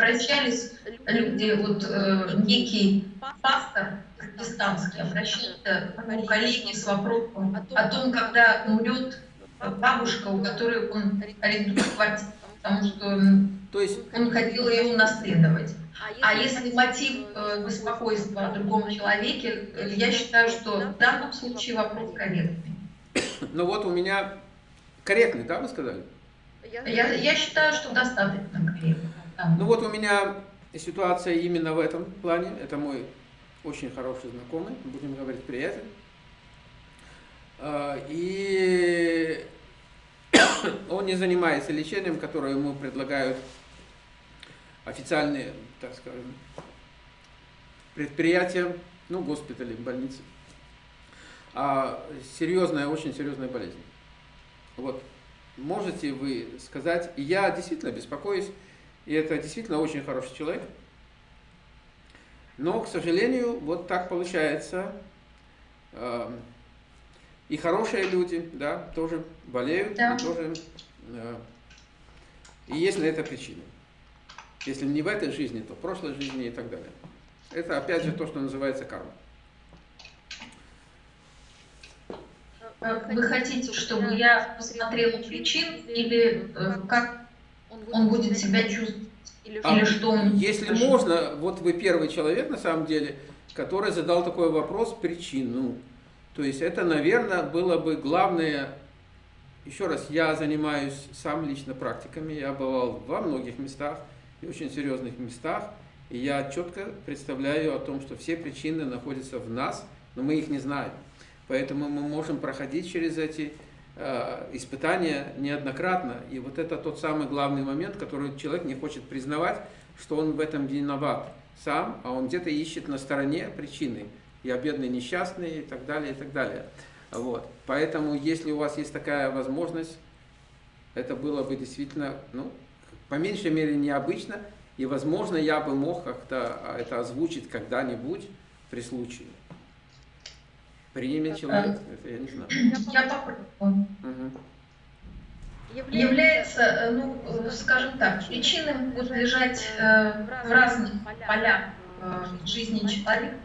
обращались люди, вот э, некий пастор протестантский обращался к моему коллеге с вопросом о том, когда умрет бабушка, у которой он арендует квартиру, потому что То есть... он хотел ее унаследовать. А если мотив э, беспокойства о другом человеке, я считаю, что в данном случае вопрос корректный. Ну вот у меня корректный, да, вы сказали? Я, я считаю, что достаточно корректно. Ну вот у меня ситуация именно в этом плане. Это мой очень хороший знакомый, будем говорить приятель. А, И он не занимается лечением, которое ему предлагают официальные, так скажем, предприятия, ну, госпитали, больницы. А серьезная, очень серьезная болезнь. Вот. Можете вы сказать, я действительно беспокоюсь, и это действительно очень хороший человек, но, к сожалению, вот так получается. Э, И хорошие люди, да, тоже болеют, Да. и тоже э, и есть на это причина. Если не в этой жизни, то в прошлой жизни и так далее. Это опять же то, что называется карма. Вы хотите, чтобы я посмотрела причин или э, как он будет себя чувствовать? А Или что он... Если можно, вот вы первый человек на самом деле, который задал такой вопрос, причину. То есть это, наверное, было бы главное, еще раз, я занимаюсь сам лично практиками, я бывал во многих местах, и очень серьезных местах, и я четко представляю о том, что все причины находятся в нас, но мы их не знаем. Поэтому мы можем проходить через эти испытания неоднократно. И вот это тот самый главный момент, который человек не хочет признавать, что он в этом виноват сам, а он где-то ищет на стороне причины. Я бедный, несчастный и так далее, и так далее. Вот. Поэтому, если у вас есть такая возможность, это было бы действительно, ну, по меньшей мере, необычно. И, возможно, я бы мог как-то это озвучить когда-нибудь при случае. Примет человек, это я не знаю. Я попробую. Мгм. Является, э, ну, э, скажем так, причины могут лежать э, в разных полях э, жизни человека.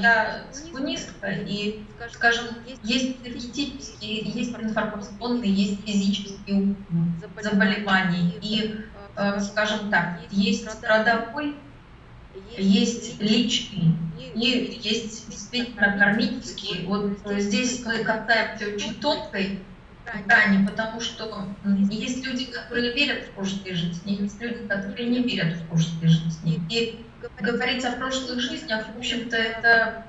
Я цигунистка, и, скажем, есть энергетические, есть информационные, есть физические заболевания. И, э, скажем так, есть родовой, есть личный, и есть действительно кармические. Вот э, здесь мы касаемся очень тонкой грани, потому что есть люди, которые верят в прошлые жизни, есть люди, которые не верят в прошлые жизни. И говорить о прошлых жизнях, в общем-то, это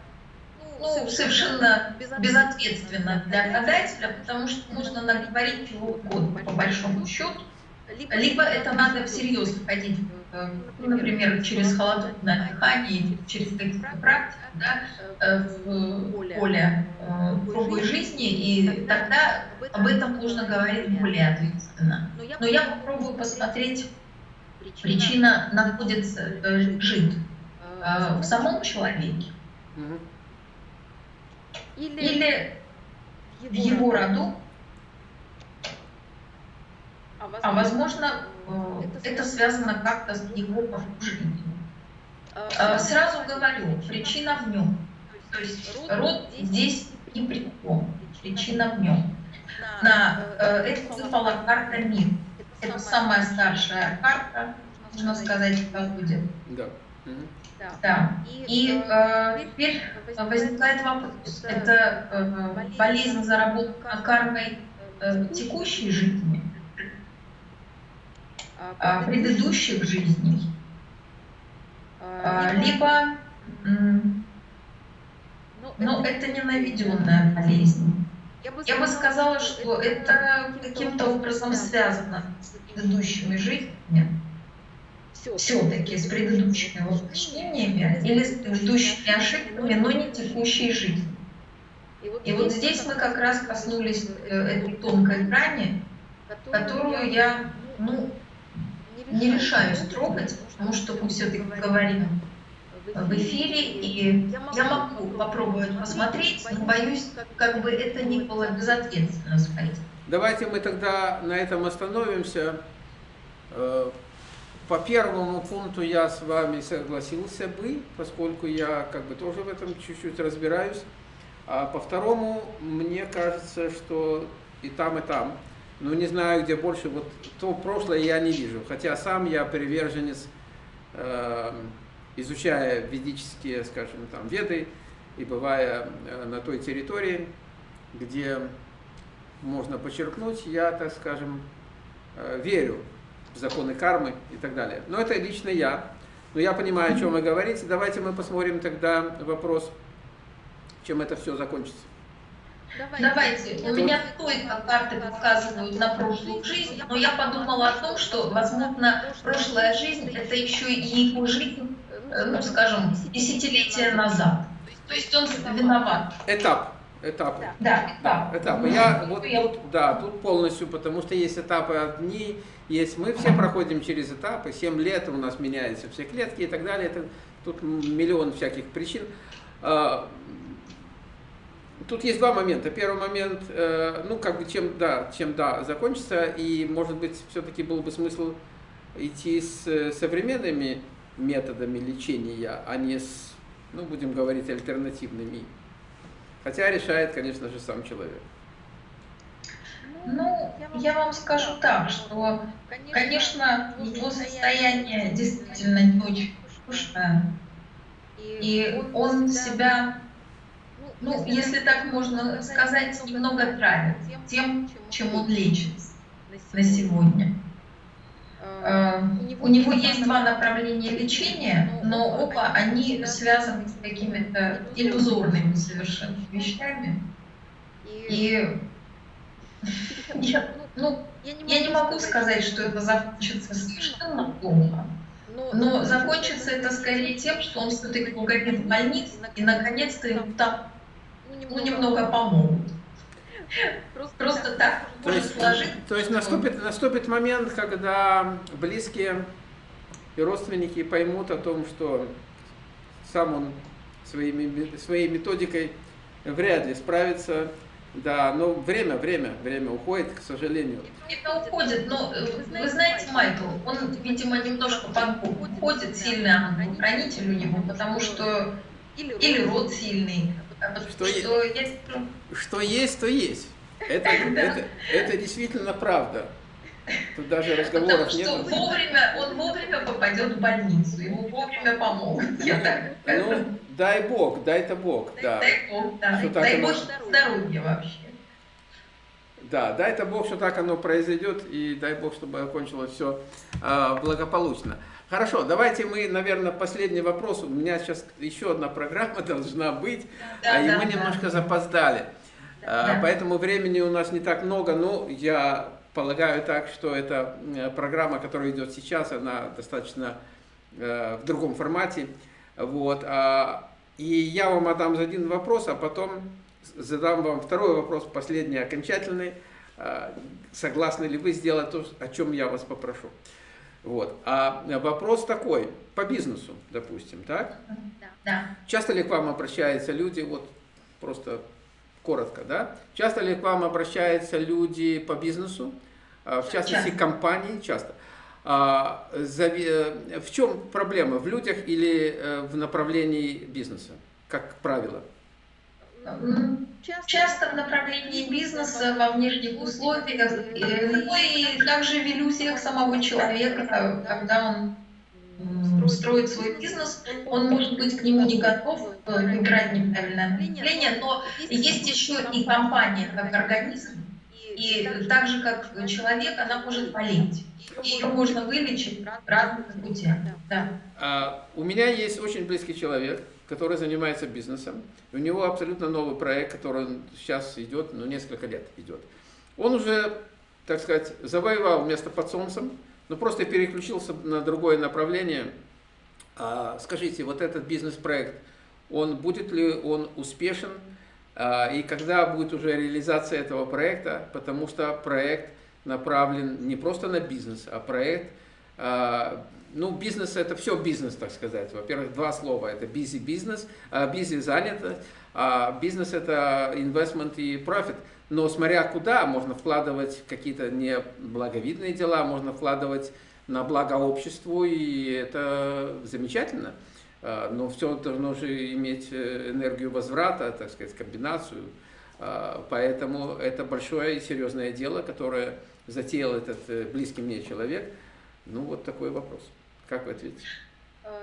ну, совершенно безответственно для гадателя, потому что можно наговорить чего угодно, по большому счету. Либо это надо всерьез входить, э, ну, например, через холодное дыхание, через какие-то практики, да, э, в поле э, другой жизни, и тогда об этом нужно говорить более ответственно. Но я попробую посмотреть, причина находится, э, лежит э, в самом человеке или в его роду, а возможно, э, это связано как-то с его окружением. Э, Сразу говорю, причина в нем. То есть род здесь ни при чем. Причина в нем. На, э, это выпала карта мир. Это самая старшая карта, можно сказать, в колоде. Да. Да. И э, теперь возникает вопрос. Это э, болезнь заработка кармой э, текущей жизни, а, предыдущих жизней, а, либо м, ну, это не наведенная болезнь. Я бы сказала, что это каким-то образом связано с предыдущими жизнями, все-таки с предыдущими воплощениями или с предыдущими ошибками, но не текущей жизнью. И вот здесь мы как раз коснулись э, этой тонкой грани, которую я ну, не решаюсь трогать, потому что мы все-таки говорим в эфире, и я могу попробовать посмотреть, но боюсь, как бы это ни было безответственно сказать. Давайте мы тогда на этом остановимся. Э, по первому пункту я с вами согласился бы, поскольку я как бы тоже в этом чуть-чуть разбираюсь. А по второму, мне кажется, что и там, и там. Но не знаю, где больше. Вот то прошлое я не вижу. Хотя сам я приверженец, э, изучая ведические, скажем, там, веды, и бывая э, на той территории, где можно подчеркнуть, я, так скажем, э, верю в законы кармы и так далее. Но это лично я. Но я понимаю, о чем вы говорите. Давайте мы посмотрим тогда вопрос, чем это все закончится. Давайте. Давайте. У меня только карты показывают на прошлую жизнь, но я подумала о том, что, возможно, прошлая жизнь – это еще и его жизнь, э, ну, скажем, десятилетия назад. То есть он виноват. Этап. Этапы. Да, да, этапы. Я вот тут, да, тут полностью, потому что есть этапы одни, есть мы все проходим через этапы, 7 лет у нас меняются все клетки и так далее. Это, тут миллион всяких причин. Тут есть два момента. Первый момент, э, ну, как бы, чем да, чем да, закончится, и, может быть, все-таки был бы смысл идти с современными методами лечения, а не с, ну, будем говорить, альтернативными. Хотя решает, конечно же, сам человек. Ну, я вам скажу так, что, конечно, его состояние действительно не очень хорошее, и он себя, ну, если так можно сказать, немного травит тем, чем он лечит на сегодня. Э, у него есть два направления лечения, но оба они связаны с какими-то иллюзорными совершенно вещами. И я, ну, я не могу сказать, что это закончится совершенно плохо. Но закончится это скорее тем, что он все-таки угодит в больницу, и наконец-то ему там ну, немного помогут. Просто, Просто так то есть, сложить. То есть наступит, наступит момент, когда близкие и родственники поймут о том, что сам он своими, своей методикой вряд ли справится. Да, но время, время, время уходит, к сожалению. Это уходит, но э, вы знаете, Майкл, он, видимо, немножко уходит сильно хранитель у него, потому что или род сильный, что, что, есть, что есть, то есть. Это, это, это действительно правда. Тут даже разговоров нет. Вовремя, он вовремя попадет в больницу, ему вовремя помогут. Я так, ну, дай Бог, дай-то Бог, да. Дай Бог, да. Что дай Бог оно... здоровья вообще. Да, дай-то Бог, что так оно произойдет, и дай Бог, чтобы окончилось все а, благополучно. Хорошо, давайте мы, наверное, последний вопрос. У меня сейчас еще одна программа должна быть, да, и да, мы да. немножко запоздали. А, да. Поэтому времени у нас не так много, но я полагаю так, что эта э, программа, которая идет сейчас, она достаточно э, в другом формате. Вот. А, и я вам отдам один вопрос, а потом задам вам второй вопрос, последний, окончательный. А, согласны ли вы сделать то, о чем я вас попрошу? Вот. А вопрос такой, по бизнесу, допустим, так? Да. да. Часто ли к вам обращаются люди, вот просто коротко, да? Часто ли к вам обращаются люди по бизнесу, а, в частности часто. компании, часто? А, э, в чем проблема, в людях или э, в направлении бизнеса, как правило? Часто в направлении бизнеса, во внешних условиях, ну и также в иллюзиях самого человека, когда он строит свой бизнес, он может быть к нему не готов, выбирать э, неправильное направление, но есть еще и компания как организм, и так же, как человек, она может болеть. Ее можно вылечить разными путями. Да. А, у меня есть очень близкий человек, который занимается бизнесом. У него абсолютно новый проект, который сейчас идет, ну, несколько лет идет. Он уже, так сказать, завоевал место под солнцем, но просто переключился на другое направление. А, скажите, вот этот бизнес-проект, он будет ли он успешен? А, и когда будет уже реализация этого проекта? Потому что проект направлен не просто на бизнес, а проект а, ну, бизнес это все бизнес, так сказать. Во-первых, два слова. Это busy бизнес, busy занято, а бизнес это investment и profit. Но смотря куда, можно вкладывать какие-то неблаговидные дела, можно вкладывать на благо обществу, и это замечательно. А, но все должно же иметь э, энергию возврата, так сказать, комбинацию. А, поэтому это большое и серьезное дело, которое затеял этот э, близкий мне человек. Ну, вот такой вопрос. Как вы ответите?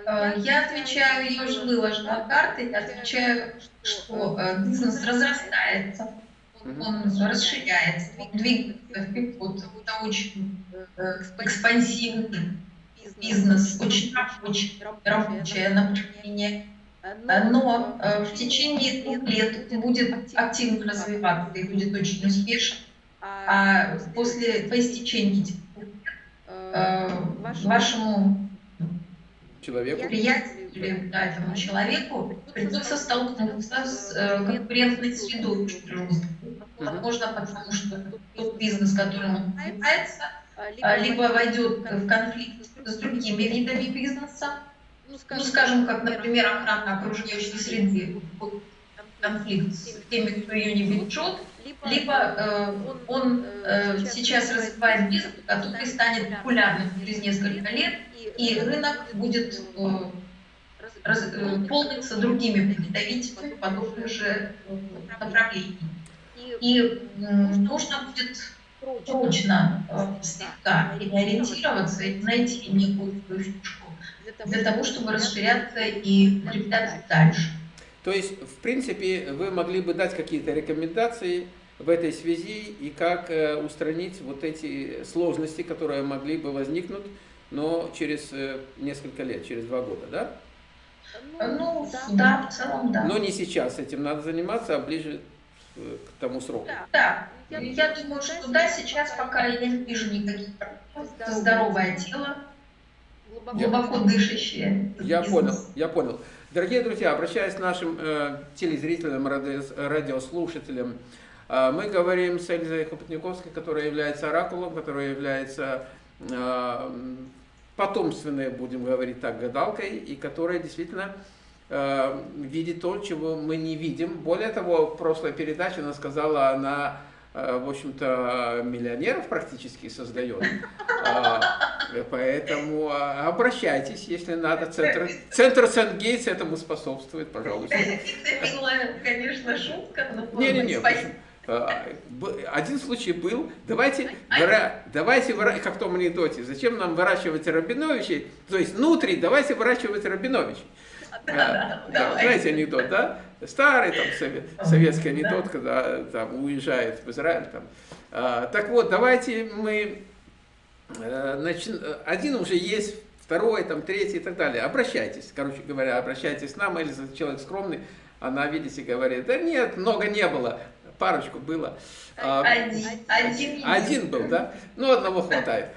Э, я отвечаю, я уже выложила карты, отвечаю, что бизнес разрастается, он расширяется, двигается вперед. Это очень экспансивный бизнес, очень рабочий, рабочее направление. Но в течение двух лет будет активно развиваться и будет очень успешен. А после по истечении вашему человеку, приятелю да, этому человеку придется столкнуться с конкурентной средой очень жесткой. Возможно, потому что тот бизнес, которым он занимается, либо войдет в конфликт с другими видами бизнеса, ну, скажем, как, например, охрана окружающей среды, конфликт с теми, кто ее не бережет, либо э, он э, сейчас развивает бизнес, который станет популярным через несколько лет, и рынок будет э, раз, э, полниться другими представителями подобных же направлений. И э, нужно будет точно э, слегка переориентироваться и найти некую фишку для того, чтобы расширяться и укрепляться дальше. То есть, в принципе, вы могли бы дать какие-то рекомендации в этой связи и как э, устранить вот эти сложности, которые могли бы возникнуть, но через э, несколько лет, через два года, да? Ну, да, в целом, да. Но не сейчас этим надо заниматься, а ближе к тому сроку. Да, я думаю, что да, сейчас пока я не вижу никаких здоровое тело, глубоко дышащее. Я понял, я понял. Дорогие друзья, обращаясь к нашим э, телезрителям, радиослушателям, э, мы говорим с Эльзой Хопотниковской, которая является оракулом, которая является э, потомственной, будем говорить так, гадалкой, и которая действительно э, видит то, чего мы не видим. Более того, в прошлой передаче она сказала, она Э, в общем-то, миллионеров практически создает. А, поэтому а, обращайтесь, если надо. Центр, центр Сент-Гейтс этому способствует, пожалуйста. Это милая, конечно, шутка. Не-не-не. А, один случай был, давайте, выра... давайте выра... как в том анекдоте, зачем нам выращивать Рабиновичей, то есть внутри, давайте выращивать Рабиновичей. Да, да, знаете анекдот, да? Старый там совет, советский анекдот, когда там уезжает в Израиль. Там. А, так вот, давайте мы, э, начи... один уже есть, второй, там, третий и так далее. Обращайтесь, короче говоря, обращайтесь к нам, или человек скромный, она, видите, говорит, да нет, много не было, парочку было. А, один, один, один был, да? Ну, одного хватает.